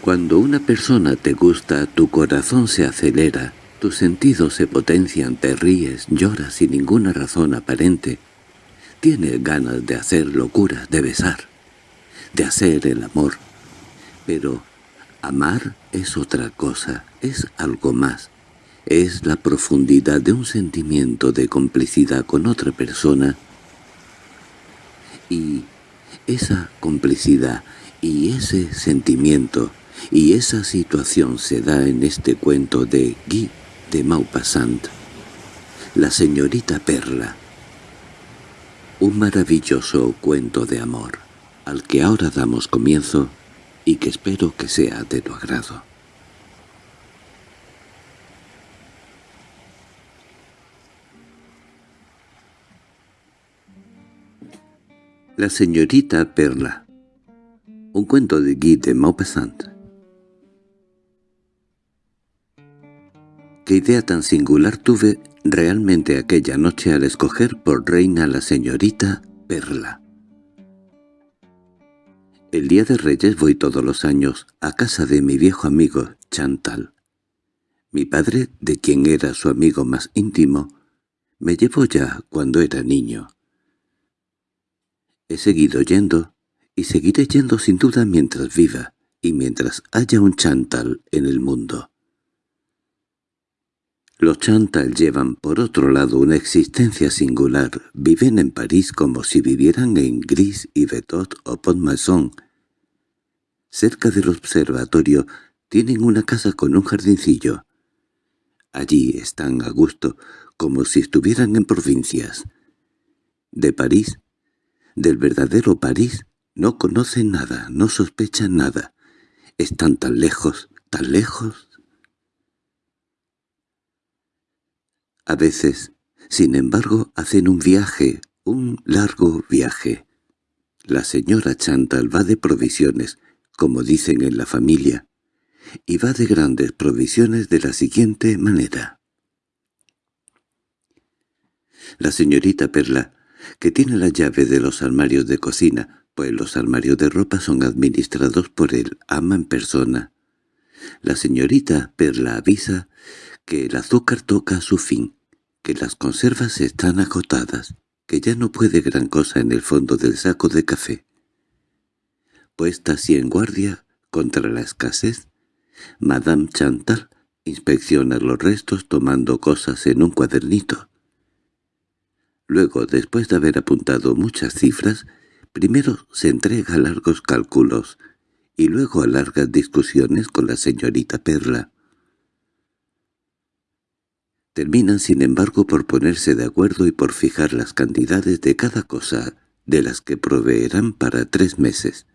Cuando una persona te gusta, tu corazón se acelera, tus sentidos se potencian, te ríes, lloras sin ninguna razón aparente. Tienes ganas de hacer locuras, de besar, de hacer el amor. Pero amar es otra cosa, es algo más. Es la profundidad de un sentimiento de complicidad con otra persona. Y esa complicidad y ese sentimiento y esa situación se da en este cuento de Guy de Maupassant, La señorita Perla. Un maravilloso cuento de amor, al que ahora damos comienzo y que espero que sea de tu agrado. La señorita Perla Un cuento de Guy de Maupassant Qué idea tan singular tuve realmente aquella noche al escoger por reina la señorita Perla. El día de Reyes voy todos los años a casa de mi viejo amigo Chantal. Mi padre, de quien era su amigo más íntimo, me llevó ya cuando era niño. He seguido yendo, y seguiré yendo sin duda mientras viva, y mientras haya un Chantal en el mundo. Los Chantal llevan por otro lado una existencia singular, viven en París como si vivieran en Gris y Betot o Pont-Maison. Cerca del observatorio tienen una casa con un jardincillo. Allí están a gusto, como si estuvieran en provincias. De París, del verdadero París, no conocen nada, no sospechan nada. Están tan lejos, tan lejos, A veces, sin embargo, hacen un viaje, un largo viaje. La señora Chantal va de provisiones, como dicen en la familia, y va de grandes provisiones de la siguiente manera. La señorita Perla, que tiene la llave de los armarios de cocina, pues los armarios de ropa son administrados por el ama en persona. La señorita Perla avisa que el azúcar toca su fin, que las conservas están agotadas, que ya no puede gran cosa en el fondo del saco de café. Puesta así en guardia contra la escasez, Madame Chantal inspecciona los restos tomando cosas en un cuadernito. Luego, después de haber apuntado muchas cifras, primero se entrega largos cálculos y luego a largas discusiones con la señorita Perla. Terminan sin embargo por ponerse de acuerdo y por fijar las cantidades de cada cosa de las que proveerán para tres meses.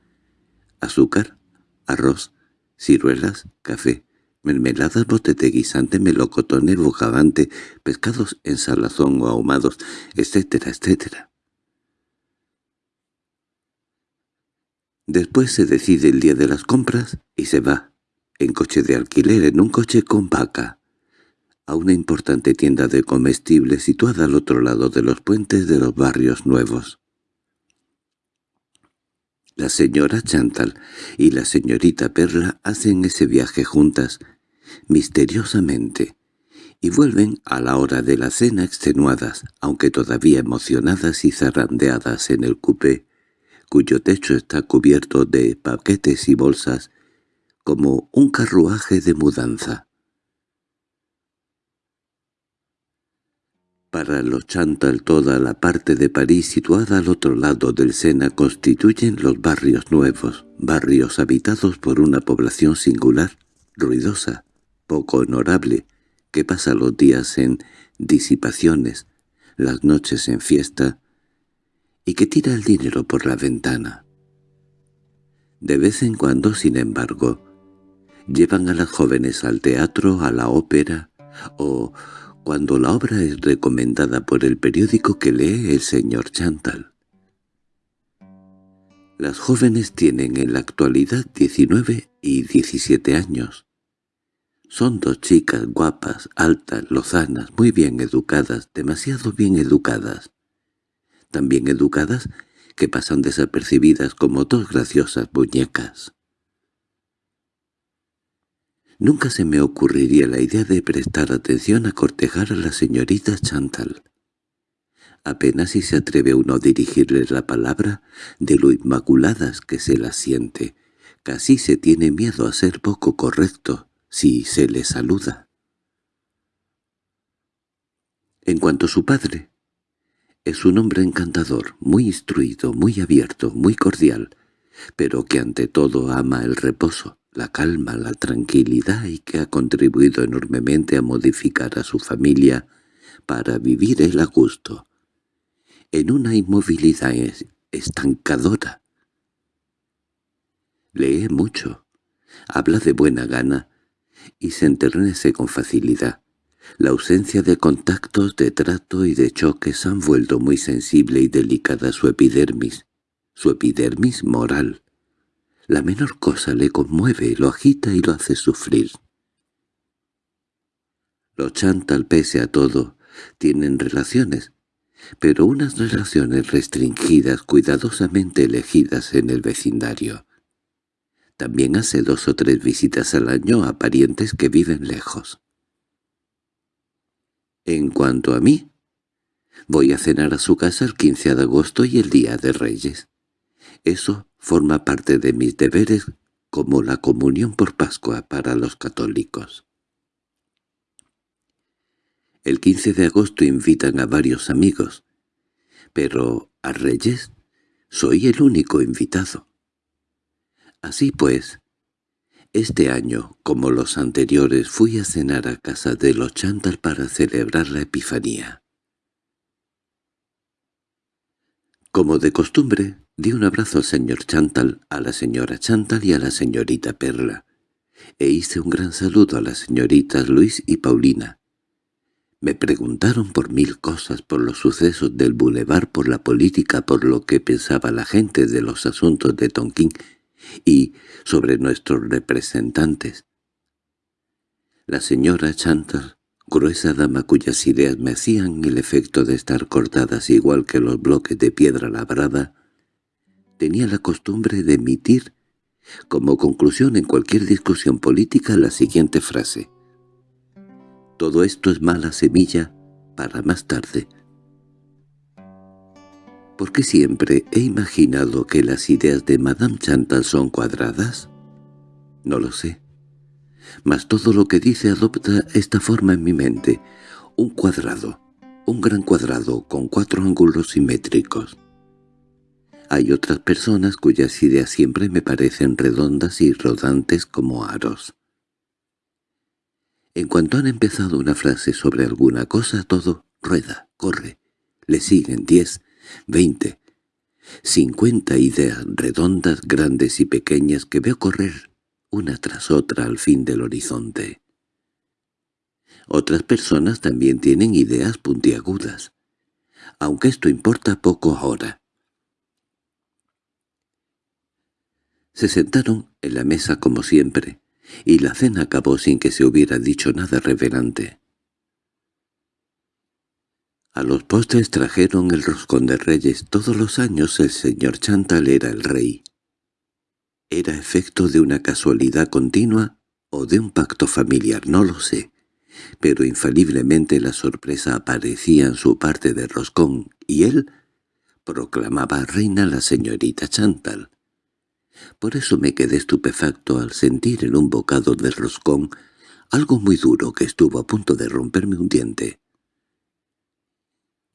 Azúcar, arroz, ciruelas, café, mermeladas, bote de guisante, melocotón, bocavante, pescados en salazón o ahumados, etcétera, etcétera. Después se decide el día de las compras y se va, en coche de alquiler, en un coche con vaca a una importante tienda de comestibles situada al otro lado de los puentes de los barrios nuevos. La señora Chantal y la señorita Perla hacen ese viaje juntas, misteriosamente, y vuelven a la hora de la cena extenuadas, aunque todavía emocionadas y zarandeadas en el cupé, cuyo techo está cubierto de paquetes y bolsas, como un carruaje de mudanza. Para los Chantal toda la parte de París situada al otro lado del Sena constituyen los barrios nuevos, barrios habitados por una población singular, ruidosa, poco honorable, que pasa los días en disipaciones, las noches en fiesta, y que tira el dinero por la ventana. De vez en cuando, sin embargo, llevan a las jóvenes al teatro, a la ópera, o cuando la obra es recomendada por el periódico que lee el señor Chantal. Las jóvenes tienen en la actualidad 19 y 17 años. Son dos chicas guapas, altas, lozanas, muy bien educadas, demasiado bien educadas. Tan bien educadas que pasan desapercibidas como dos graciosas muñecas. Nunca se me ocurriría la idea de prestar atención a cortejar a la señorita Chantal. Apenas si se atreve uno a dirigirle la palabra de lo inmaculadas que se la siente. Casi se tiene miedo a ser poco correcto si se le saluda. En cuanto a su padre, es un hombre encantador, muy instruido, muy abierto, muy cordial, pero que ante todo ama el reposo, la calma, la tranquilidad y que ha contribuido enormemente a modificar a su familia para vivir él a gusto, en una inmovilidad estancadora. Lee mucho, habla de buena gana y se enternece con facilidad. La ausencia de contactos, de trato y de choques han vuelto muy sensible y delicada su epidermis, su epidermis moral. La menor cosa le conmueve, lo agita y lo hace sufrir. Los Chantal, pese a todo, tienen relaciones, pero unas relaciones restringidas, cuidadosamente elegidas en el vecindario. También hace dos o tres visitas al año a parientes que viven lejos. En cuanto a mí, voy a cenar a su casa el 15 de agosto y el Día de Reyes. Eso forma parte de mis deberes como la comunión por Pascua para los católicos. El 15 de agosto invitan a varios amigos, pero a Reyes soy el único invitado. Así pues, este año, como los anteriores, fui a cenar a casa de los Chantal para celebrar la Epifanía. Como de costumbre, di un abrazo al señor Chantal, a la señora Chantal y a la señorita Perla, e hice un gran saludo a las señoritas Luis y Paulina, me preguntaron por mil cosas, por los sucesos del bulevar, por la política, por lo que pensaba la gente de los asuntos de Tonquín y sobre nuestros representantes. La señora Chantal, gruesa dama cuyas ideas me hacían el efecto de estar cortadas igual que los bloques de piedra labrada, tenía la costumbre de emitir como conclusión en cualquier discusión política la siguiente frase. Todo esto es mala semilla para más tarde. ¿Por qué siempre he imaginado que las ideas de Madame Chantal son cuadradas? No lo sé. Mas todo lo que dice adopta esta forma en mi mente. Un cuadrado, un gran cuadrado con cuatro ángulos simétricos. Hay otras personas cuyas ideas siempre me parecen redondas y rodantes como aros. En cuanto han empezado una frase sobre alguna cosa, todo rueda, corre. Le siguen diez, veinte, cincuenta ideas redondas, grandes y pequeñas que veo correr una tras otra al fin del horizonte. Otras personas también tienen ideas puntiagudas, aunque esto importa poco ahora. Se sentaron en la mesa como siempre, y la cena acabó sin que se hubiera dicho nada reverente. A los postres trajeron el roscón de reyes. Todos los años el señor Chantal era el rey. ¿Era efecto de una casualidad continua o de un pacto familiar? No lo sé. Pero infaliblemente la sorpresa aparecía en su parte de roscón, y él proclamaba reina la señorita Chantal. Por eso me quedé estupefacto al sentir en un bocado de roscón algo muy duro que estuvo a punto de romperme un diente.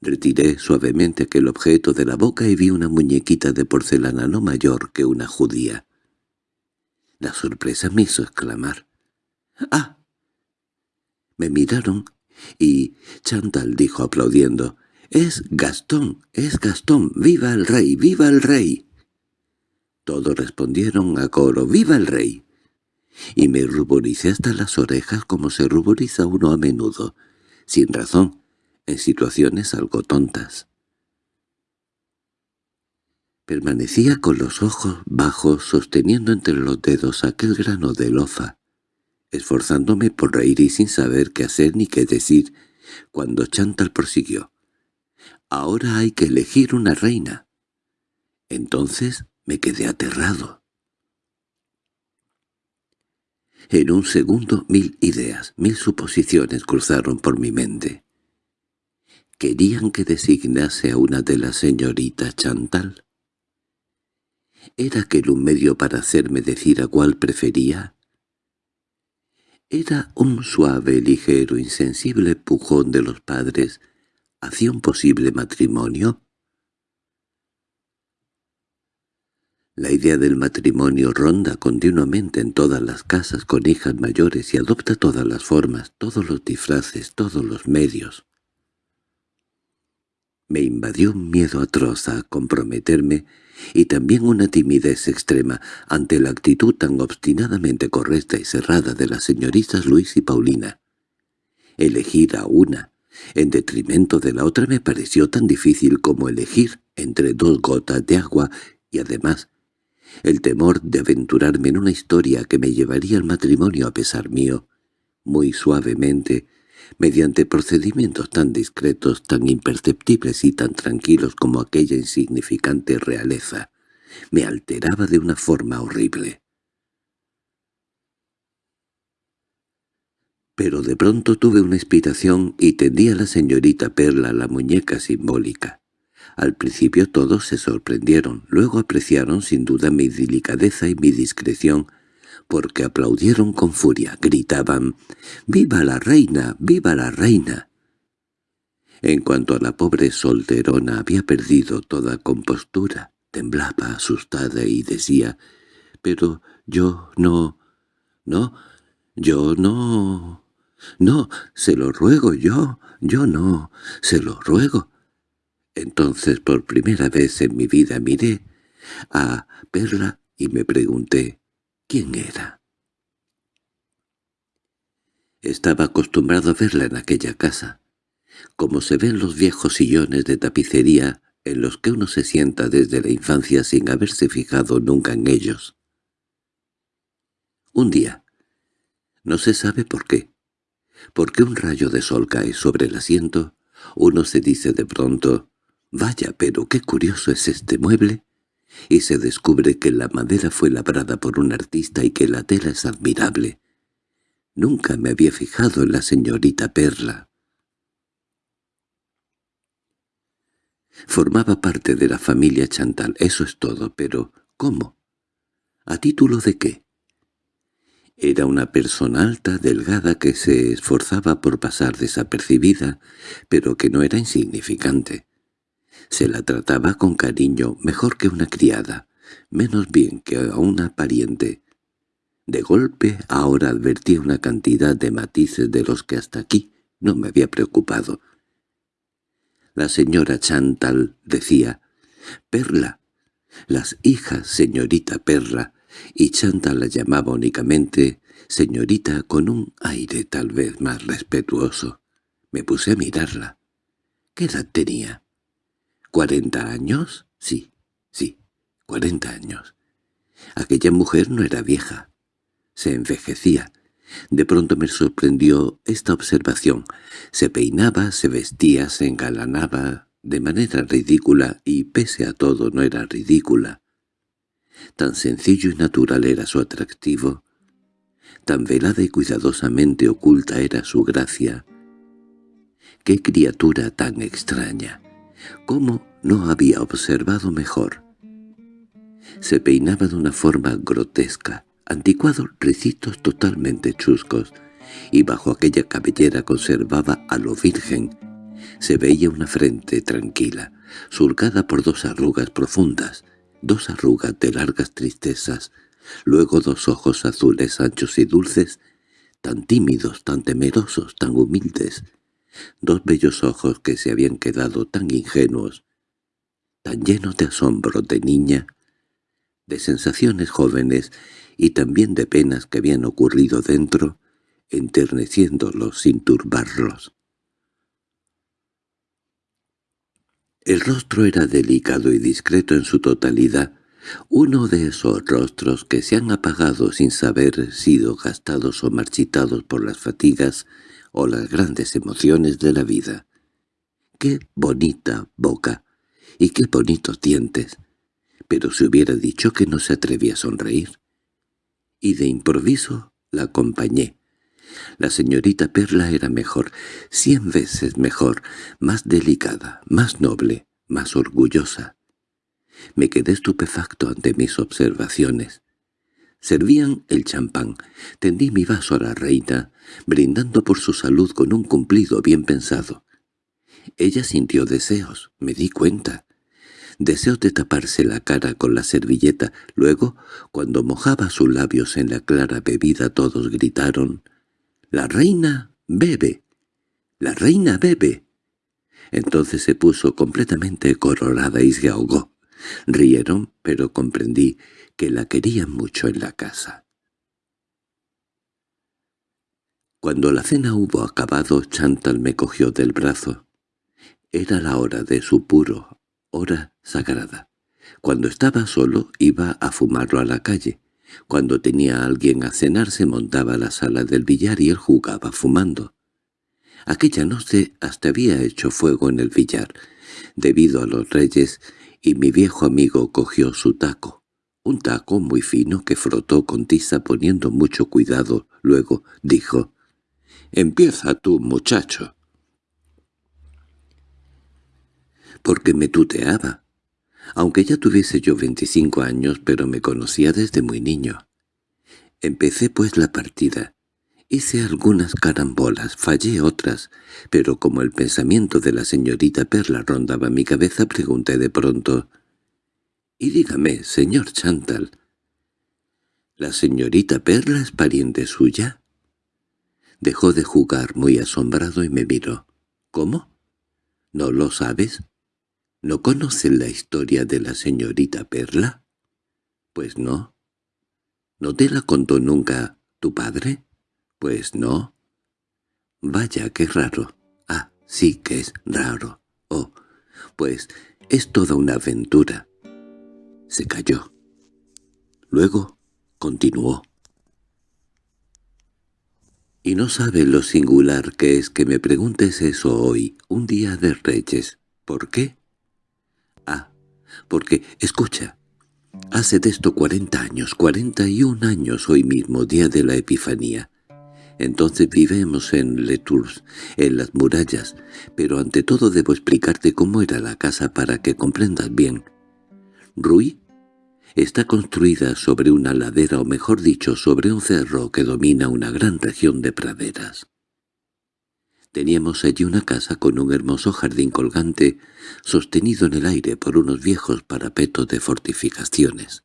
Retiré suavemente aquel objeto de la boca y vi una muñequita de porcelana no mayor que una judía. La sorpresa me hizo exclamar. —¡Ah! Me miraron y Chantal dijo aplaudiendo. —¡Es Gastón! ¡Es Gastón! ¡Viva el rey! ¡Viva el rey! Todos respondieron a coro «¡Viva el rey!» y me ruboricé hasta las orejas como se ruboriza uno a menudo, sin razón, en situaciones algo tontas. Permanecía con los ojos bajos sosteniendo entre los dedos aquel grano de lofa, esforzándome por reír y sin saber qué hacer ni qué decir, cuando Chantal prosiguió. «Ahora hay que elegir una reina». Entonces me quedé aterrado. En un segundo mil ideas, mil suposiciones cruzaron por mi mente. ¿Querían que designase a una de las señoritas Chantal? ¿Era aquel un medio para hacerme decir a cuál prefería? Era un suave, ligero, insensible pujón de los padres hacia un posible matrimonio. La idea del matrimonio ronda continuamente en todas las casas con hijas mayores y adopta todas las formas, todos los disfraces, todos los medios. Me invadió un miedo atroz a comprometerme y también una timidez extrema ante la actitud tan obstinadamente correcta y cerrada de las señoritas Luis y Paulina. Elegir a una, en detrimento de la otra, me pareció tan difícil como elegir entre dos gotas de agua y además el temor de aventurarme en una historia que me llevaría al matrimonio a pesar mío, muy suavemente, mediante procedimientos tan discretos, tan imperceptibles y tan tranquilos como aquella insignificante realeza, me alteraba de una forma horrible. Pero de pronto tuve una inspiración y tendí a la señorita Perla la muñeca simbólica. Al principio todos se sorprendieron, luego apreciaron sin duda mi delicadeza y mi discreción, porque aplaudieron con furia, gritaban «¡Viva la reina! ¡Viva la reina!». En cuanto a la pobre solterona había perdido toda compostura, temblaba asustada y decía «Pero yo no... no... yo no... no... se lo ruego yo... yo no... se lo ruego». Entonces por primera vez en mi vida miré a Perla y me pregunté quién era. Estaba acostumbrado a verla en aquella casa, como se ven los viejos sillones de tapicería en los que uno se sienta desde la infancia sin haberse fijado nunca en ellos. Un día, no se sabe por qué, porque un rayo de sol cae sobre el asiento, uno se dice de pronto, «Vaya, pero qué curioso es este mueble», y se descubre que la madera fue labrada por un artista y que la tela es admirable. Nunca me había fijado en la señorita Perla. Formaba parte de la familia Chantal, eso es todo, pero ¿cómo? ¿A título de qué? Era una persona alta, delgada, que se esforzaba por pasar desapercibida, pero que no era insignificante. Se la trataba con cariño mejor que una criada, menos bien que a una pariente. De golpe ahora advertí una cantidad de matices de los que hasta aquí no me había preocupado. La señora Chantal decía, «Perla», las hijas señorita Perla, y Chantal la llamaba únicamente señorita con un aire tal vez más respetuoso. Me puse a mirarla. ¿Qué edad tenía? ¿Cuarenta años? Sí, sí, cuarenta años. Aquella mujer no era vieja. Se envejecía. De pronto me sorprendió esta observación. Se peinaba, se vestía, se engalanaba de manera ridícula y pese a todo no era ridícula. Tan sencillo y natural era su atractivo, tan velada y cuidadosamente oculta era su gracia. ¡Qué criatura tan extraña! ¿Cómo no había observado mejor? Se peinaba de una forma grotesca, anticuados ricitos totalmente chuscos, y bajo aquella cabellera conservaba a lo virgen. Se veía una frente tranquila, surcada por dos arrugas profundas, dos arrugas de largas tristezas, luego dos ojos azules anchos y dulces, tan tímidos, tan temerosos, tan humildes, dos bellos ojos que se habían quedado tan ingenuos, tan llenos de asombro de niña, de sensaciones jóvenes y también de penas que habían ocurrido dentro, enterneciéndolos sin turbarlos. El rostro era delicado y discreto en su totalidad, uno de esos rostros que se han apagado sin saber sido gastados o marchitados por las fatigas o las grandes emociones de la vida. ¡Qué bonita boca! ¡Y qué bonitos dientes! Pero se hubiera dicho que no se atrevía a sonreír. Y de improviso La acompañé. La señorita Perla era mejor, cien veces mejor, más delicada, más noble, más orgullosa. Me quedé estupefacto ante mis observaciones. Servían el champán. Tendí mi vaso a la reina, brindando por su salud con un cumplido bien pensado. Ella sintió deseos, me di cuenta. Deseos de taparse la cara con la servilleta. Luego, cuando mojaba sus labios en la clara bebida, todos gritaron «¡La reina bebe! ¡La reina bebe!». Entonces se puso completamente colorada y se ahogó. Rieron, pero comprendí que la querían mucho en la casa. Cuando la cena hubo acabado, Chantal me cogió del brazo. Era la hora de su puro, hora sagrada. Cuando estaba solo iba a fumarlo a la calle. Cuando tenía a alguien a cenar se montaba a la sala del billar y él jugaba fumando. Aquella noche hasta había hecho fuego en el billar, debido a los reyes, y mi viejo amigo cogió su taco, un taco muy fino que frotó con tiza poniendo mucho cuidado. Luego dijo, «Empieza tú, muchacho». Porque me tuteaba, aunque ya tuviese yo veinticinco años, pero me conocía desde muy niño. Empecé pues la partida. Hice algunas carambolas, fallé otras, pero como el pensamiento de la señorita Perla rondaba mi cabeza, pregunté de pronto, «Y dígame, señor Chantal, ¿la señorita Perla es pariente suya?» Dejó de jugar muy asombrado y me miró. «¿Cómo? ¿No lo sabes?» ¿No conocen la historia de la señorita Perla? Pues no. ¿No te la contó nunca tu padre? Pues no. Vaya, qué raro. Ah, sí que es raro. Oh, pues es toda una aventura. Se calló. Luego continuó. Y no sabe lo singular que es que me preguntes eso hoy, un día de Reyes. ¿Por qué? porque, escucha, hace de esto cuarenta años, cuarenta y un años hoy mismo, día de la Epifanía. Entonces vivemos en Le Tours, en las murallas, pero ante todo debo explicarte cómo era la casa para que comprendas bien. Rui está construida sobre una ladera o mejor dicho sobre un cerro que domina una gran región de praderas. Teníamos allí una casa con un hermoso jardín colgante, sostenido en el aire por unos viejos parapetos de fortificaciones.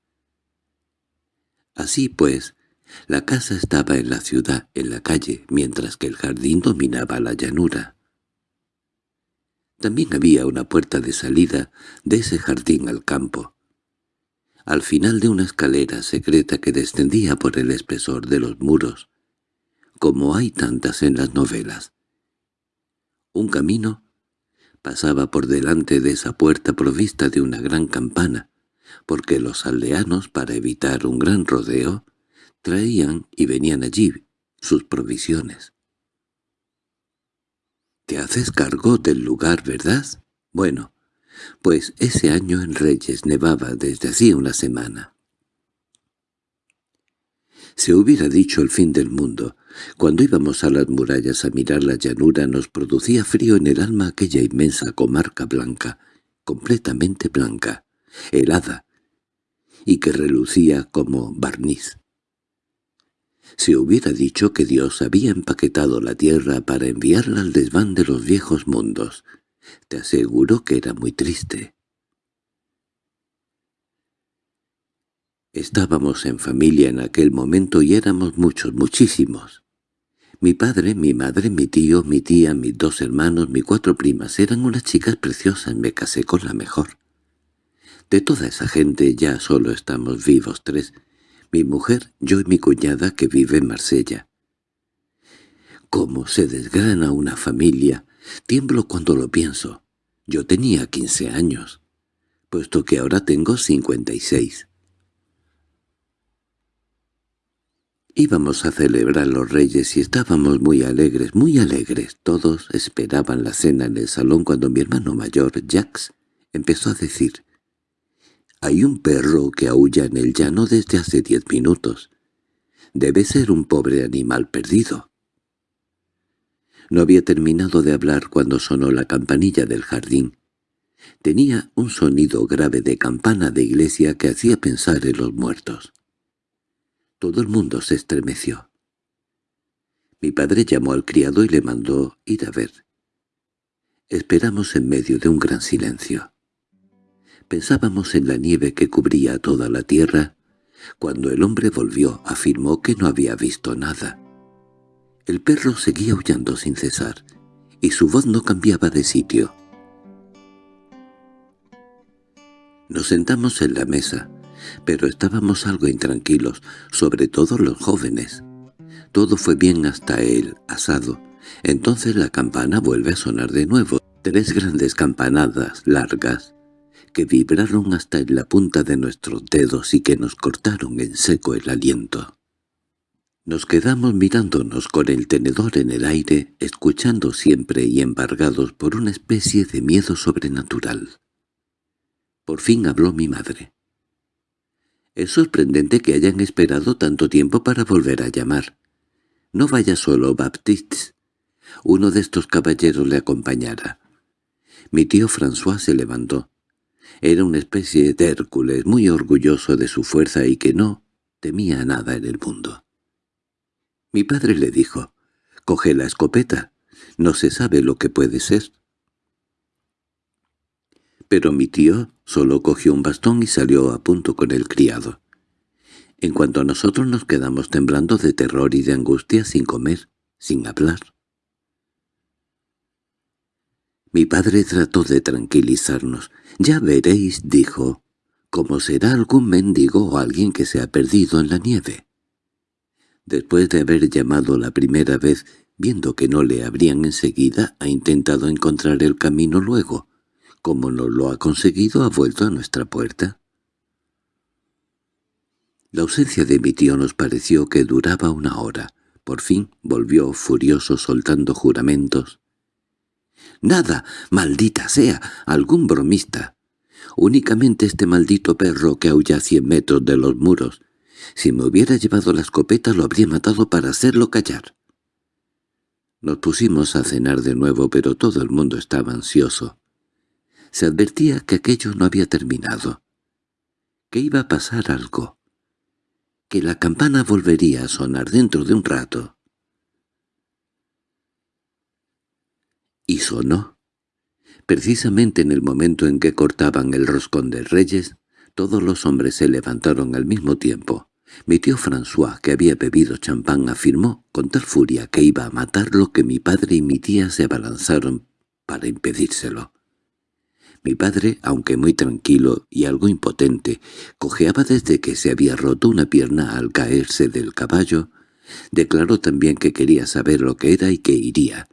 Así pues, la casa estaba en la ciudad, en la calle, mientras que el jardín dominaba la llanura. También había una puerta de salida de ese jardín al campo, al final de una escalera secreta que descendía por el espesor de los muros, como hay tantas en las novelas. Un camino pasaba por delante de esa puerta provista de una gran campana, porque los aldeanos, para evitar un gran rodeo, traían y venían allí sus provisiones. «Te haces cargo del lugar, ¿verdad? Bueno, pues ese año en Reyes nevaba desde hacía una semana. Se hubiera dicho el fin del mundo, cuando íbamos a las murallas a mirar la llanura nos producía frío en el alma aquella inmensa comarca blanca, completamente blanca, helada, y que relucía como barniz. Se hubiera dicho que Dios había empaquetado la tierra para enviarla al desván de los viejos mundos. Te aseguro que era muy triste. Estábamos en familia en aquel momento y éramos muchos, muchísimos. Mi padre, mi madre, mi tío, mi tía, mis dos hermanos, mis cuatro primas eran unas chicas preciosas, me casé con la mejor. De toda esa gente ya solo estamos vivos tres, mi mujer, yo y mi cuñada que vive en Marsella. ¿Cómo se desgrana una familia? Tiemblo cuando lo pienso. Yo tenía quince años, puesto que ahora tengo cincuenta y seis. Íbamos a celebrar los reyes y estábamos muy alegres, muy alegres. Todos esperaban la cena en el salón cuando mi hermano mayor, Jax, empezó a decir «Hay un perro que aúlla en el llano desde hace diez minutos. Debe ser un pobre animal perdido. No había terminado de hablar cuando sonó la campanilla del jardín. Tenía un sonido grave de campana de iglesia que hacía pensar en los muertos. Todo el mundo se estremeció. Mi padre llamó al criado y le mandó ir a ver. Esperamos en medio de un gran silencio. Pensábamos en la nieve que cubría toda la tierra. Cuando el hombre volvió, afirmó que no había visto nada. El perro seguía aullando sin cesar, y su voz no cambiaba de sitio. Nos sentamos en la mesa, pero estábamos algo intranquilos, sobre todo los jóvenes. Todo fue bien hasta el asado. Entonces la campana vuelve a sonar de nuevo. Tres grandes campanadas largas que vibraron hasta en la punta de nuestros dedos y que nos cortaron en seco el aliento. Nos quedamos mirándonos con el tenedor en el aire, escuchando siempre y embargados por una especie de miedo sobrenatural. Por fin habló mi madre. Es sorprendente que hayan esperado tanto tiempo para volver a llamar. No vaya solo, Baptiste. Uno de estos caballeros le acompañará. Mi tío François se levantó. Era una especie de Hércules muy orgulloso de su fuerza y que no temía nada en el mundo. Mi padre le dijo, «Coge la escopeta, no se sabe lo que puede ser». Pero mi tío solo cogió un bastón y salió a punto con el criado. En cuanto a nosotros nos quedamos temblando de terror y de angustia sin comer, sin hablar. Mi padre trató de tranquilizarnos. «Ya veréis», dijo, «cómo será algún mendigo o alguien que se ha perdido en la nieve». Después de haber llamado la primera vez, viendo que no le abrían enseguida, ha intentado encontrar el camino luego. Como no lo ha conseguido, ha vuelto a nuestra puerta. La ausencia de mi tío nos pareció que duraba una hora. Por fin volvió furioso soltando juramentos. «¡Nada! ¡Maldita sea! ¡Algún bromista! Únicamente este maldito perro que aulla a cien metros de los muros. Si me hubiera llevado la escopeta lo habría matado para hacerlo callar». Nos pusimos a cenar de nuevo, pero todo el mundo estaba ansioso. Se advertía que aquello no había terminado, que iba a pasar algo, que la campana volvería a sonar dentro de un rato. Y sonó. Precisamente en el momento en que cortaban el roscón de reyes, todos los hombres se levantaron al mismo tiempo. Mi tío François, que había bebido champán, afirmó con tal furia que iba a matarlo que mi padre y mi tía se abalanzaron para impedírselo. Mi padre, aunque muy tranquilo y algo impotente, cojeaba desde que se había roto una pierna al caerse del caballo, declaró también que quería saber lo que era y que iría.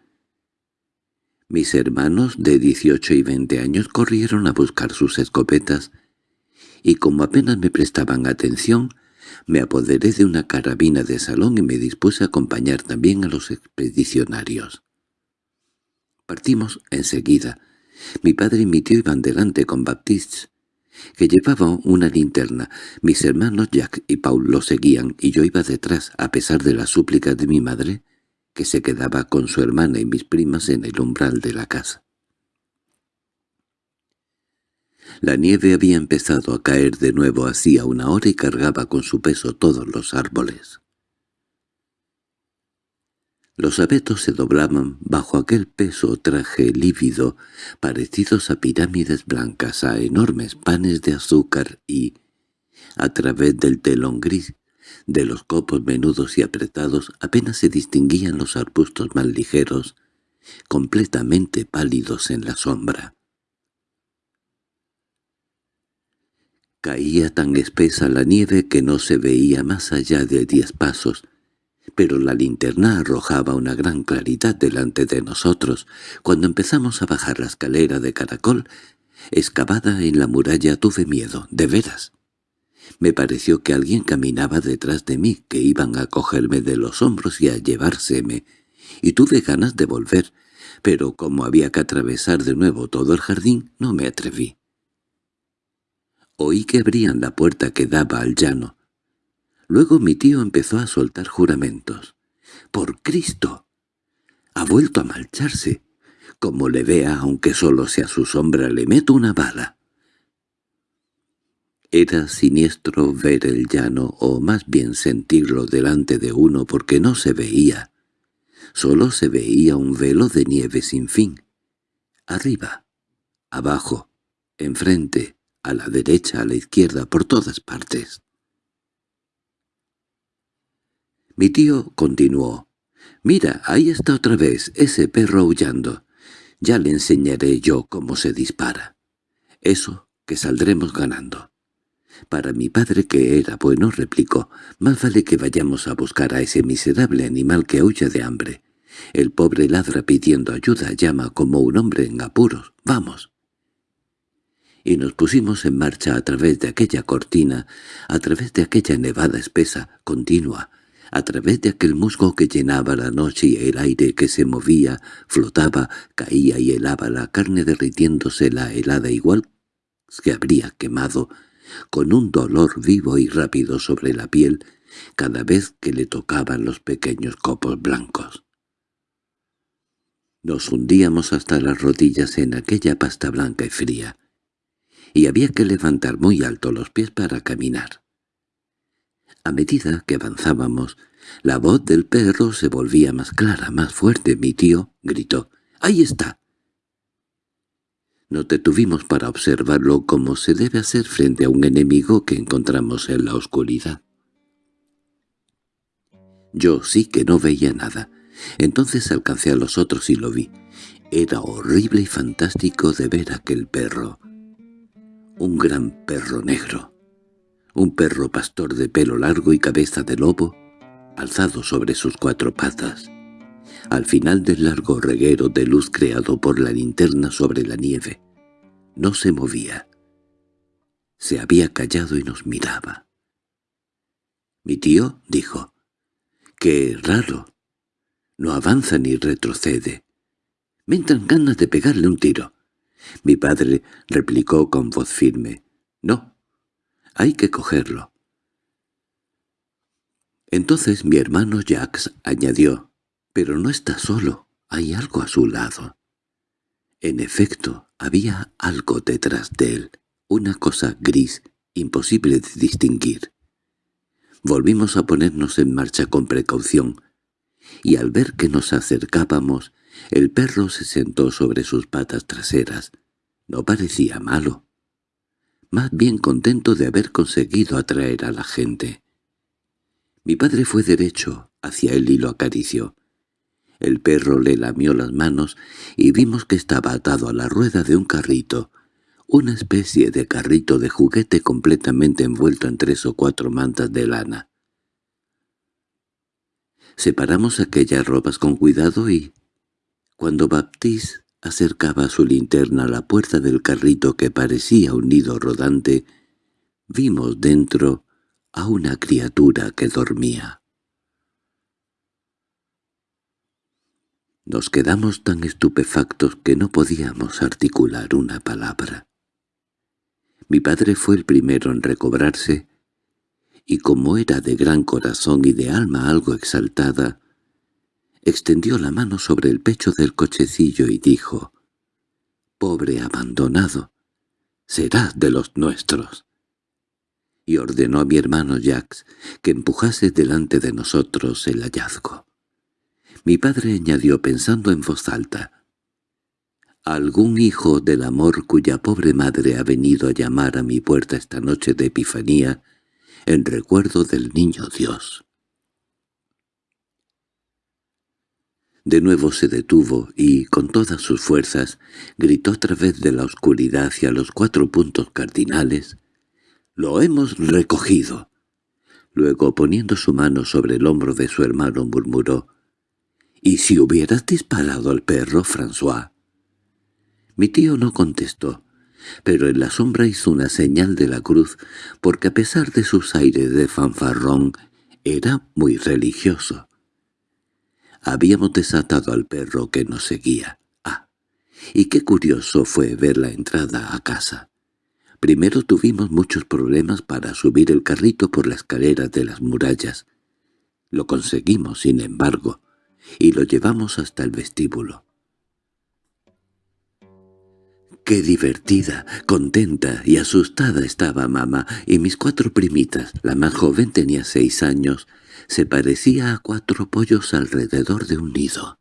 Mis hermanos de dieciocho y veinte años corrieron a buscar sus escopetas, y como apenas me prestaban atención, me apoderé de una carabina de salón y me dispuse a acompañar también a los expedicionarios. Partimos enseguida. Mi padre y mi tío iban delante con Baptiste, que llevaba una linterna. Mis hermanos Jack y Paul lo seguían y yo iba detrás, a pesar de las súplicas de mi madre, que se quedaba con su hermana y mis primas en el umbral de la casa. La nieve había empezado a caer de nuevo hacía una hora y cargaba con su peso todos los árboles. Los abetos se doblaban bajo aquel peso traje lívido, parecidos a pirámides blancas, a enormes panes de azúcar y, a través del telón gris de los copos menudos y apretados, apenas se distinguían los arbustos más ligeros, completamente pálidos en la sombra. Caía tan espesa la nieve que no se veía más allá de diez pasos, pero la linterna arrojaba una gran claridad delante de nosotros. Cuando empezamos a bajar la escalera de caracol, excavada en la muralla tuve miedo, de veras. Me pareció que alguien caminaba detrás de mí, que iban a cogerme de los hombros y a llevárseme, y tuve ganas de volver, pero como había que atravesar de nuevo todo el jardín, no me atreví. Oí que abrían la puerta que daba al llano. Luego mi tío empezó a soltar juramentos. —¡Por Cristo! Ha vuelto a marcharse. Como le vea, aunque solo sea su sombra, le meto una bala. Era siniestro ver el llano, o más bien sentirlo delante de uno porque no se veía. Solo se veía un velo de nieve sin fin. Arriba, abajo, enfrente, a la derecha, a la izquierda, por todas partes. Mi tío continuó. «Mira, ahí está otra vez ese perro aullando. Ya le enseñaré yo cómo se dispara. Eso que saldremos ganando». Para mi padre, que era bueno, replicó, «Más vale que vayamos a buscar a ese miserable animal que huya de hambre. El pobre ladra pidiendo ayuda, llama como un hombre en apuros. ¡Vamos!» Y nos pusimos en marcha a través de aquella cortina, a través de aquella nevada espesa, continua, a través de aquel musgo que llenaba la noche y el aire que se movía, flotaba, caía y helaba la carne derritiéndose la helada igual que habría quemado, con un dolor vivo y rápido sobre la piel cada vez que le tocaban los pequeños copos blancos. Nos hundíamos hasta las rodillas en aquella pasta blanca y fría, y había que levantar muy alto los pies para caminar. A medida que avanzábamos, la voz del perro se volvía más clara, más fuerte. Mi tío gritó, «¡Ahí está!». No detuvimos para observarlo como se debe hacer frente a un enemigo que encontramos en la oscuridad. Yo sí que no veía nada. Entonces alcancé a los otros y lo vi. Era horrible y fantástico de ver aquel perro. Un gran perro negro un perro pastor de pelo largo y cabeza de lobo, alzado sobre sus cuatro patas, al final del largo reguero de luz creado por la linterna sobre la nieve. No se movía. Se había callado y nos miraba. Mi tío dijo, «¡Qué raro! No avanza ni retrocede. Me entran ganas de pegarle un tiro». Mi padre replicó con voz firme, «No, hay que cogerlo. Entonces mi hermano Jax añadió, «Pero no está solo, hay algo a su lado». En efecto, había algo detrás de él, una cosa gris, imposible de distinguir. Volvimos a ponernos en marcha con precaución, y al ver que nos acercábamos, el perro se sentó sobre sus patas traseras. No parecía malo más bien contento de haber conseguido atraer a la gente. Mi padre fue derecho hacia él y lo acarició. El perro le lamió las manos y vimos que estaba atado a la rueda de un carrito, una especie de carrito de juguete completamente envuelto en tres o cuatro mantas de lana. Separamos aquellas ropas con cuidado y, cuando Baptiste acercaba su linterna a la puerta del carrito que parecía un nido rodante, vimos dentro a una criatura que dormía. Nos quedamos tan estupefactos que no podíamos articular una palabra. Mi padre fue el primero en recobrarse, y como era de gran corazón y de alma algo exaltada, extendió la mano sobre el pecho del cochecillo y dijo, «Pobre abandonado, será de los nuestros». Y ordenó a mi hermano Jax que empujase delante de nosotros el hallazgo. Mi padre añadió pensando en voz alta, «Algún hijo del amor cuya pobre madre ha venido a llamar a mi puerta esta noche de Epifanía en recuerdo del Niño Dios». De nuevo se detuvo y, con todas sus fuerzas, gritó a través de la oscuridad hacia los cuatro puntos cardinales. —¡Lo hemos recogido! Luego, poniendo su mano sobre el hombro de su hermano, murmuró. —¿Y si hubieras disparado al perro, François? Mi tío no contestó, pero en la sombra hizo una señal de la cruz, porque a pesar de sus aires de fanfarrón, era muy religioso. Habíamos desatado al perro que nos seguía. Ah, y qué curioso fue ver la entrada a casa. Primero tuvimos muchos problemas para subir el carrito por la escalera de las murallas. Lo conseguimos, sin embargo, y lo llevamos hasta el vestíbulo. Qué divertida, contenta y asustada estaba mamá, y mis cuatro primitas, la más joven tenía seis años, se parecía a cuatro pollos alrededor de un nido.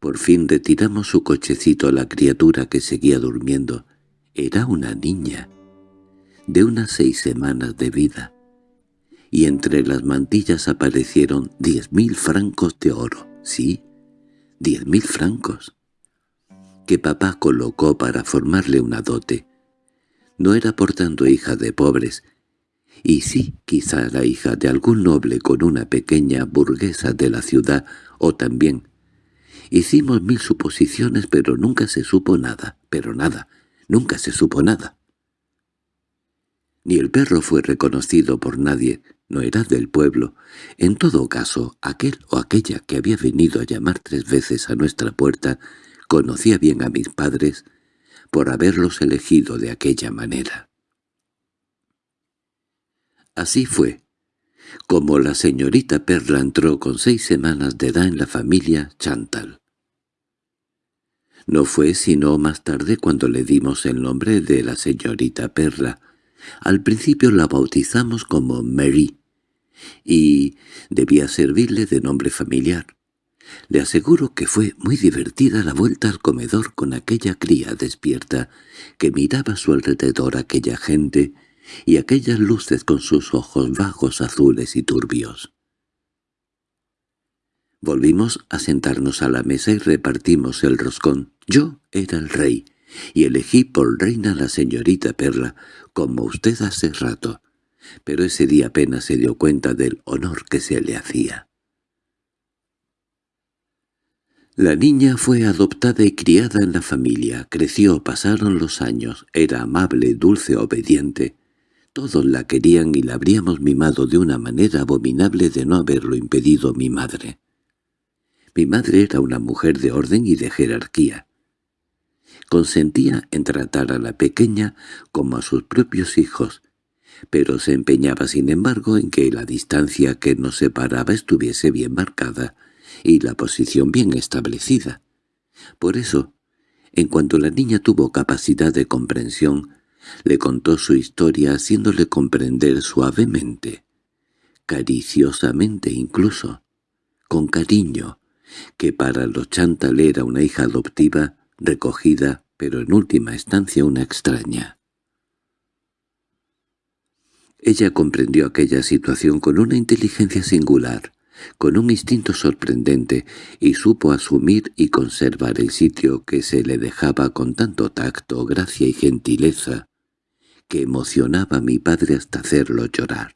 Por fin retiramos su cochecito a la criatura que seguía durmiendo. Era una niña, de unas seis semanas de vida, y entre las mantillas aparecieron diez mil francos de oro. Sí, diez mil francos que papá colocó para formarle una dote. No era por tanto hija de pobres, y sí quizá la hija de algún noble con una pequeña burguesa de la ciudad, o también. Hicimos mil suposiciones, pero nunca se supo nada, pero nada, nunca se supo nada. Ni el perro fue reconocido por nadie, no era del pueblo. En todo caso, aquel o aquella que había venido a llamar tres veces a nuestra puerta Conocía bien a mis padres por haberlos elegido de aquella manera. Así fue, como la señorita Perla entró con seis semanas de edad en la familia Chantal. No fue sino más tarde cuando le dimos el nombre de la señorita Perla. Al principio la bautizamos como Mary, y debía servirle de nombre familiar. Le aseguro que fue muy divertida la vuelta al comedor con aquella cría despierta que miraba a su alrededor aquella gente y aquellas luces con sus ojos bajos azules y turbios. Volvimos a sentarnos a la mesa y repartimos el roscón. Yo era el rey, y elegí por reina a la señorita Perla, como usted hace rato, pero ese día apenas se dio cuenta del honor que se le hacía. La niña fue adoptada y criada en la familia, creció, pasaron los años, era amable, dulce, obediente. Todos la querían y la habríamos mimado de una manera abominable de no haberlo impedido mi madre. Mi madre era una mujer de orden y de jerarquía. Consentía en tratar a la pequeña como a sus propios hijos, pero se empeñaba sin embargo en que la distancia que nos separaba estuviese bien marcada, y la posición bien establecida. Por eso, en cuanto la niña tuvo capacidad de comprensión, le contó su historia haciéndole comprender suavemente, cariciosamente incluso, con cariño, que para los Chantal era una hija adoptiva, recogida, pero en última instancia una extraña. Ella comprendió aquella situación con una inteligencia singular, con un instinto sorprendente, y supo asumir y conservar el sitio que se le dejaba con tanto tacto, gracia y gentileza, que emocionaba a mi padre hasta hacerlo llorar.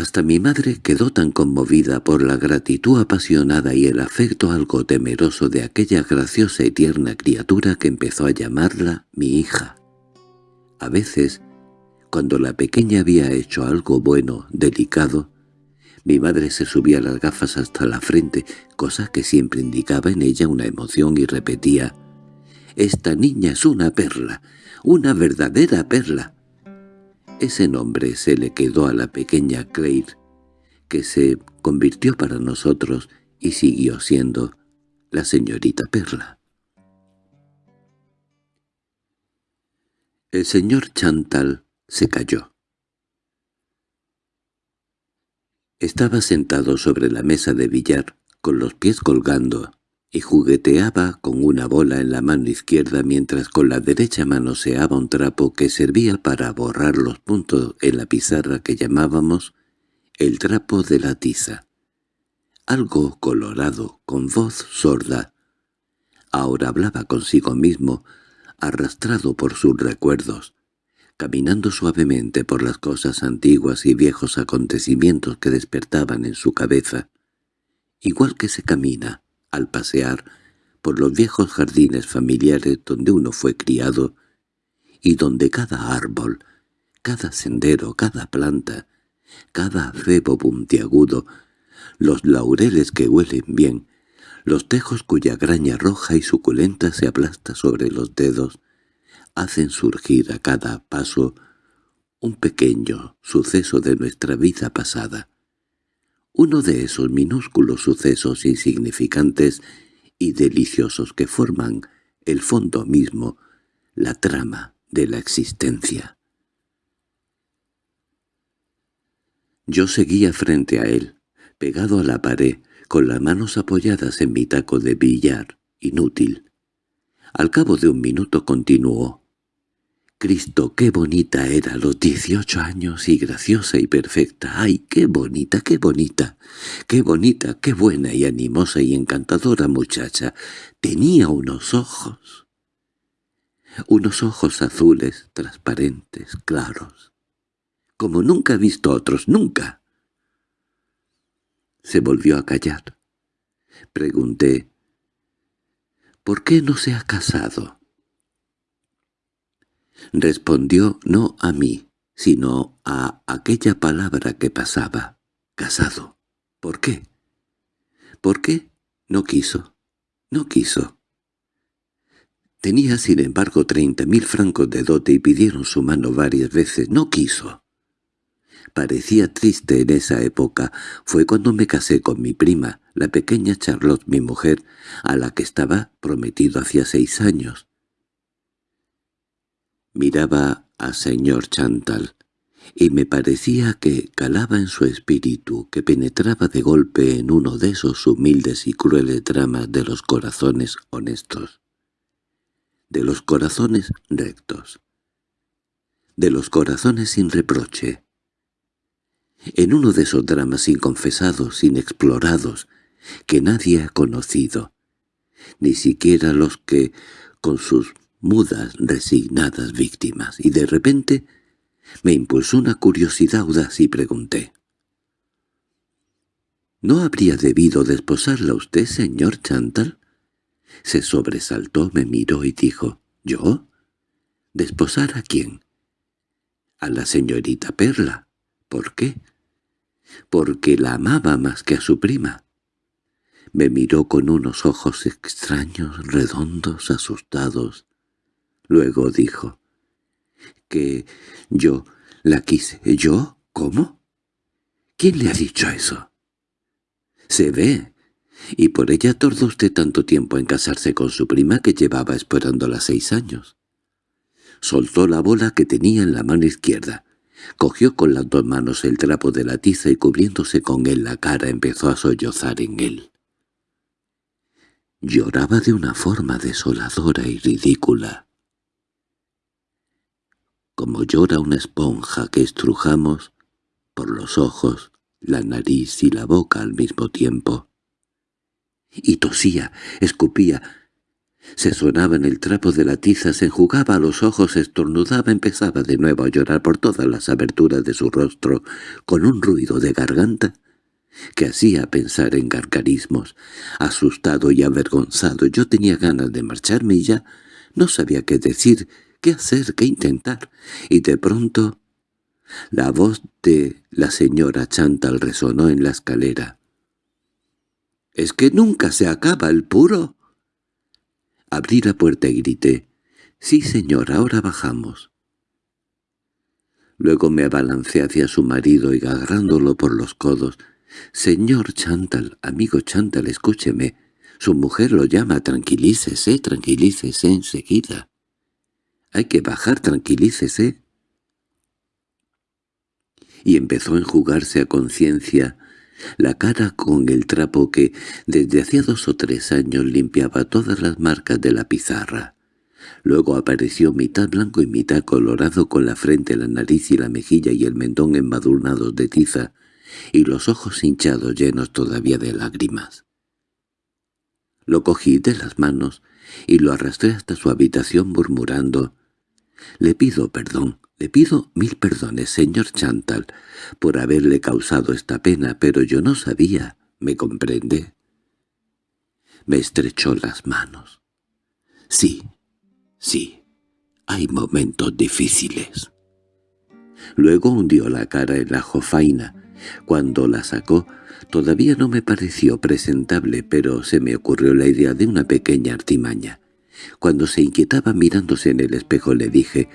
Hasta mi madre quedó tan conmovida por la gratitud apasionada y el afecto algo temeroso de aquella graciosa y tierna criatura que empezó a llamarla mi hija. A veces, cuando la pequeña había hecho algo bueno, delicado, mi madre se subía las gafas hasta la frente, cosa que siempre indicaba en ella una emoción y repetía, «Esta niña es una perla, una verdadera perla». Ese nombre se le quedó a la pequeña Claire, que se convirtió para nosotros y siguió siendo la señorita Perla. El señor Chantal se cayó. Estaba sentado sobre la mesa de billar, con los pies colgando, y jugueteaba con una bola en la mano izquierda mientras con la derecha manoseaba un trapo que servía para borrar los puntos en la pizarra que llamábamos el trapo de la tiza. Algo colorado, con voz sorda. Ahora hablaba consigo mismo, arrastrado por sus recuerdos caminando suavemente por las cosas antiguas y viejos acontecimientos que despertaban en su cabeza, igual que se camina, al pasear, por los viejos jardines familiares donde uno fue criado y donde cada árbol, cada sendero, cada planta, cada cebo puntiagudo, los laureles que huelen bien, Los tejos cuya graña roja y suculenta se aplasta sobre los dedos hacen surgir a cada paso un pequeño suceso de nuestra vida pasada. Uno de esos minúsculos sucesos insignificantes y deliciosos que forman el fondo mismo, la trama de la existencia. Yo seguía frente a él, pegado a la pared, con las manos apoyadas en mi taco de billar, inútil. Al cabo de un minuto continuó. Cristo, qué bonita era los dieciocho años y graciosa y perfecta. ¡Ay, qué bonita, qué bonita! ¡Qué bonita, qué buena y animosa y encantadora muchacha! Tenía unos ojos. Unos ojos azules, transparentes, claros. Como nunca he visto otros, nunca. Se volvió a callar. Pregunté, ¿por qué no se ha casado? Respondió no a mí, sino a aquella palabra que pasaba, casado. ¿Por qué? ¿Por qué? No quiso. No quiso. Tenía, sin embargo, treinta mil francos de dote y pidieron su mano varias veces. No quiso parecía triste en esa época fue cuando me casé con mi prima, la pequeña Charlotte, mi mujer, a la que estaba prometido hacía seis años. Miraba a señor Chantal, y me parecía que calaba en su espíritu, que penetraba de golpe en uno de esos humildes y crueles dramas de los corazones honestos, de los corazones rectos, de los corazones sin reproche, en uno de esos dramas inconfesados, inexplorados, que nadie ha conocido, ni siquiera los que, con sus mudas, resignadas víctimas, y de repente me impulsó una curiosidad audaz y pregunté. —¿No habría debido desposarla usted, señor Chantal? Se sobresaltó, me miró y dijo, —¿Yo? ¿Desposar a quién? —A la señorita Perla. ¿Por qué? porque la amaba más que a su prima. Me miró con unos ojos extraños, redondos, asustados. Luego dijo, «¿Que yo la quise? ¿Yo? ¿Cómo? ¿Quién le ha dicho eso?» «Se ve. Y por ella tardó usted tanto tiempo en casarse con su prima que llevaba esperándola seis años». Soltó la bola que tenía en la mano izquierda. Cogió con las dos manos el trapo de la tiza y cubriéndose con él la cara empezó a sollozar en él. Lloraba de una forma desoladora y ridícula. Como llora una esponja que estrujamos por los ojos, la nariz y la boca al mismo tiempo. Y tosía, escupía, se sonaba en el trapo de la tiza, se enjugaba los ojos, estornudaba, empezaba de nuevo a llorar por todas las aberturas de su rostro, con un ruido de garganta que hacía pensar en gargarismos. Asustado y avergonzado, yo tenía ganas de marcharme y ya no sabía qué decir, qué hacer, qué intentar. Y de pronto la voz de la señora Chantal resonó en la escalera. —¿Es que nunca se acaba el puro? Abrí la puerta y grité, «Sí, señor, ahora bajamos». Luego me abalancé hacia su marido y agarrándolo por los codos, «Señor Chantal, amigo Chantal, escúcheme. Su mujer lo llama, tranquilícese, tranquilícese enseguida. Hay que bajar, tranquilícese». Y empezó a enjugarse a conciencia la cara con el trapo que desde hacía dos o tres años limpiaba todas las marcas de la pizarra. Luego apareció mitad blanco y mitad colorado con la frente, la nariz y la mejilla y el mentón embadurnados de tiza, y los ojos hinchados llenos todavía de lágrimas. Lo cogí de las manos y lo arrastré hasta su habitación murmurando «Le pido perdón, le pido mil perdones, señor Chantal, por haberle causado esta pena, pero yo no sabía, ¿me comprende? Me estrechó las manos. Sí, sí, hay momentos difíciles. Luego hundió la cara en la jofaina Cuando la sacó, todavía no me pareció presentable, pero se me ocurrió la idea de una pequeña artimaña. Cuando se inquietaba mirándose en el espejo le dije,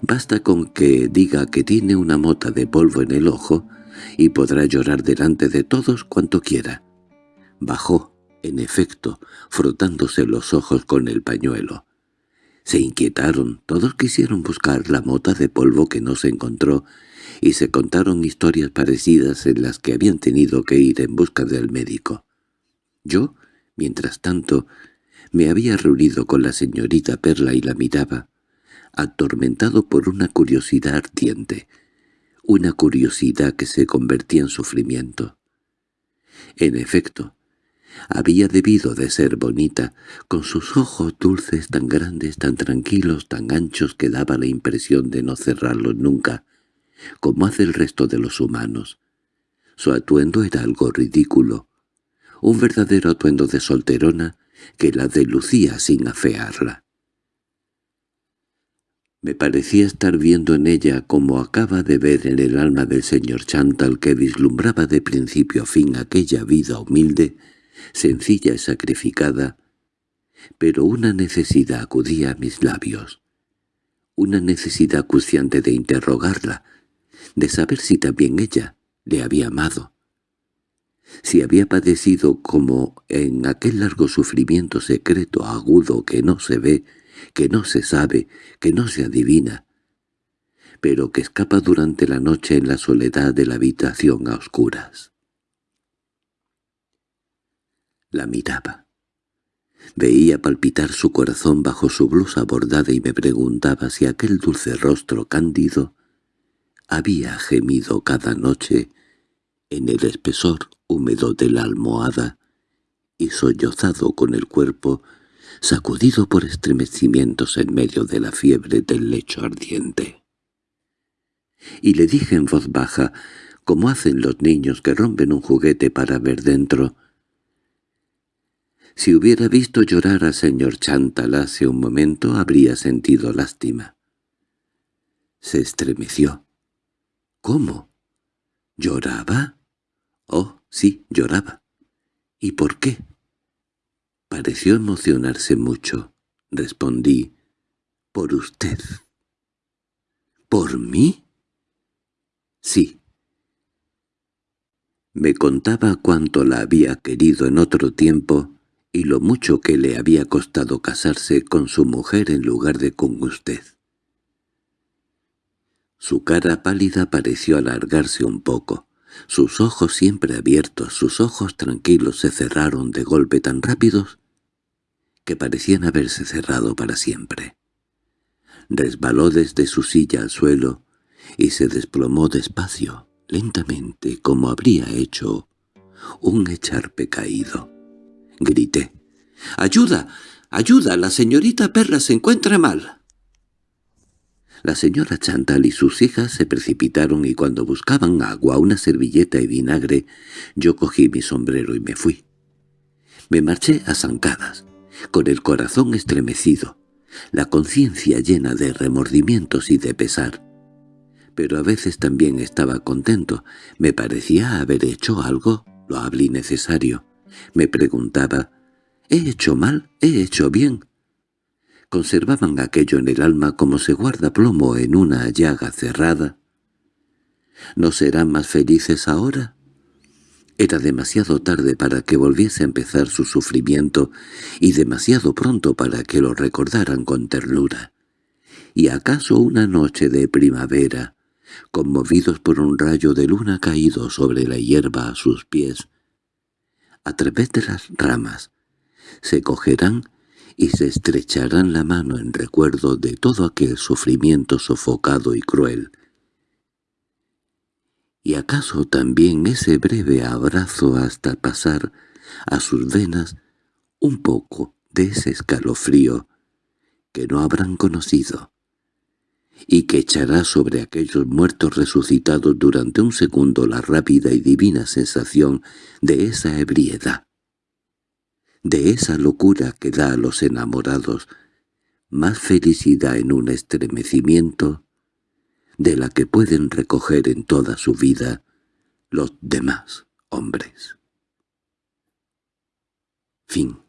«Basta con que diga que tiene una mota de polvo en el ojo y podrá llorar delante de todos cuanto quiera». Bajó, en efecto, frotándose los ojos con el pañuelo. Se inquietaron, todos quisieron buscar la mota de polvo que no se encontró, y se contaron historias parecidas en las que habían tenido que ir en busca del médico. Yo, mientras tanto, me había reunido con la señorita Perla y la miraba, atormentado por una curiosidad ardiente, una curiosidad que se convertía en sufrimiento. En efecto, había debido de ser bonita, con sus ojos dulces tan grandes, tan tranquilos, tan anchos que daba la impresión de no cerrarlos nunca, como hace el resto de los humanos. Su atuendo era algo ridículo, un verdadero atuendo de solterona que la delucía sin afearla. Me parecía estar viendo en ella como acaba de ver en el alma del señor Chantal que vislumbraba de principio a fin aquella vida humilde, sencilla y sacrificada, pero una necesidad acudía a mis labios, una necesidad acuciante de interrogarla, de saber si también ella le había amado, si había padecido como en aquel largo sufrimiento secreto agudo que no se ve, que no se sabe, que no se adivina, pero que escapa durante la noche en la soledad de la habitación a oscuras. La miraba. Veía palpitar su corazón bajo su blusa bordada y me preguntaba si aquel dulce rostro cándido había gemido cada noche en el espesor húmedo de la almohada y sollozado con el cuerpo sacudido por estremecimientos en medio de la fiebre del lecho ardiente. Y le dije en voz baja, como hacen los niños que rompen un juguete para ver dentro, si hubiera visto llorar al señor Chantal hace un momento habría sentido lástima. Se estremeció. —¿Cómo? ¿Lloraba? —Oh, sí, lloraba. —¿Y por qué? Pareció emocionarse mucho. Respondí, —por usted. —¿Por mí? —Sí. Me contaba cuánto la había querido en otro tiempo y lo mucho que le había costado casarse con su mujer en lugar de con usted. Su cara pálida pareció alargarse un poco. Sus ojos siempre abiertos, sus ojos tranquilos se cerraron de golpe tan rápidos que parecían haberse cerrado para siempre. Resbaló desde su silla al suelo y se desplomó despacio, lentamente, como habría hecho un echarpe caído. Grité. —¡Ayuda! ¡Ayuda! La señorita Perla se encuentra mal. La señora Chantal y sus hijas se precipitaron y cuando buscaban agua, una servilleta y vinagre, yo cogí mi sombrero y me fui. Me marché a zancadas, con el corazón estremecido, la conciencia llena de remordimientos y de pesar. Pero a veces también estaba contento, me parecía haber hecho algo lo hablé necesario. Me preguntaba, ¿he hecho mal? ¿he hecho bien? Conservaban aquello en el alma como se guarda plomo en una llaga cerrada. ¿No serán más felices ahora? Era demasiado tarde para que volviese a empezar su sufrimiento y demasiado pronto para que lo recordaran con ternura. ¿Y acaso una noche de primavera, conmovidos por un rayo de luna caído sobre la hierba a sus pies, a través de las ramas, se cogerán y se estrecharán la mano en recuerdo de todo aquel sufrimiento sofocado y cruel. ¿Y acaso también ese breve abrazo hasta pasar a sus venas un poco de ese escalofrío que no habrán conocido, y que echará sobre aquellos muertos resucitados durante un segundo la rápida y divina sensación de esa ebriedad? De esa locura que da a los enamorados más felicidad en un estremecimiento de la que pueden recoger en toda su vida los demás hombres. Fin